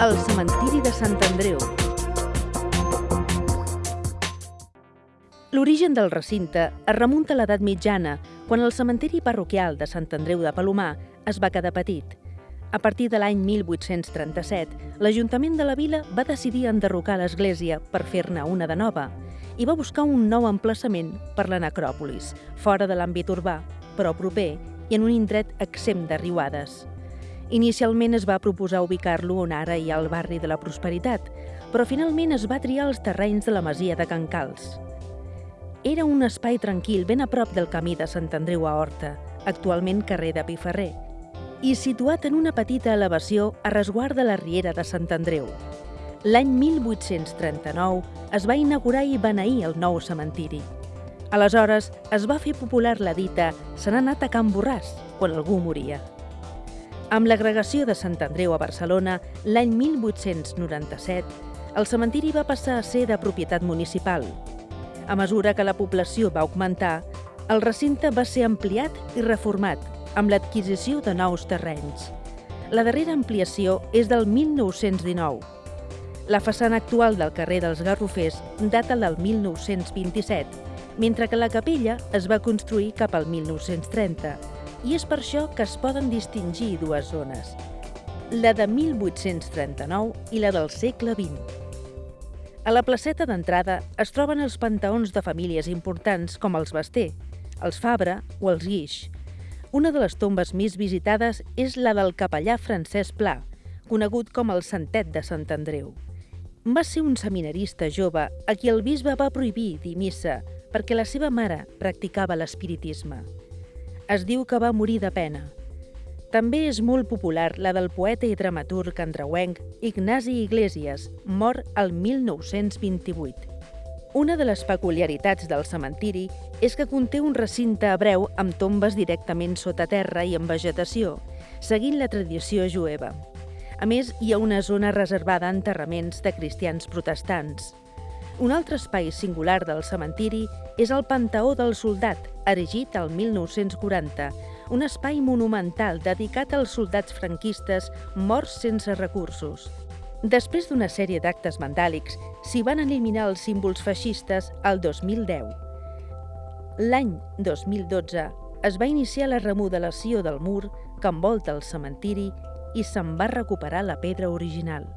El cementiri de Sant Andreu. L'origen del recinte es remunta a l'edat mitjana, quan el cementiri parroquial de Sant Andreu de Palomar es va quedar petit. A partir de l'any 1837, l'Ajuntament de la vila va decidir enderrocar l'església per fer-ne una de nova i va buscar un nou emplaçament per la necròpolis, fora de l'àmbit urbà, però proper i en un indret exempt de riuades. Inicialment es va proposar ubicar-lo on ara hi ha el barri de la Prosperitat, però finalment es va triar els terrenys de la masia de Can Cals. Era un espai tranquil ben a prop del camí de Sant Andreu a Horta, actualment carrer de Piferrer, i situat en una petita elevació a resguard de la Riera de Sant Andreu. L'any 1839 es va inaugurar i beneir el nou cementiri. Aleshores es va fer popular la dita «se n'ha anat a Can Borràs» quan algú moria. Amb l'agregació de Sant Andreu a Barcelona, l'any 1897, el cementiri va passar a ser de propietat municipal. A mesura que la població va augmentar, el recinte va ser ampliat i reformat amb l'adquisició de nous terrenys. La darrera ampliació és del 1919. La façana actual del carrer dels Garrofers data del 1927, mentre que la capella es va construir cap al 1930 i és per això que es poden distingir dues zones, la de 1839 i la del segle XX. A la placeta d'entrada es troben els panteons de famílies importants com els Basté, els Fabra o els Guix. Una de les tombes més visitades és la del capellà Francesc Pla, conegut com el Santet de Sant Andreu. Va ser un seminarista jove a qui el bisbe va prohibir dir missa perquè la seva mare practicava l'espiritisme es diu que va morir de pena. També és molt popular la del poeta i dramaturg andreuenc Ignasi Iglesias, mort el 1928. Una de les peculiaritats del cementiri és que conté un recinte hebreu amb tombes directament sota terra i amb vegetació, seguint la tradició jueva. A més, hi ha una zona reservada a enterraments de cristians protestants. Un altre espai singular del cementiri és el Panteó del Soldat, erigit al 1940, un espai monumental dedicat als soldats franquistes morts sense recursos. Després d'una sèrie d'actes vandàlics, s'hi van eliminar els símbols feixistes al 2010. L'any 2012 es va iniciar la remodelació del mur que envolta el cementiri i se'n va recuperar la pedra original.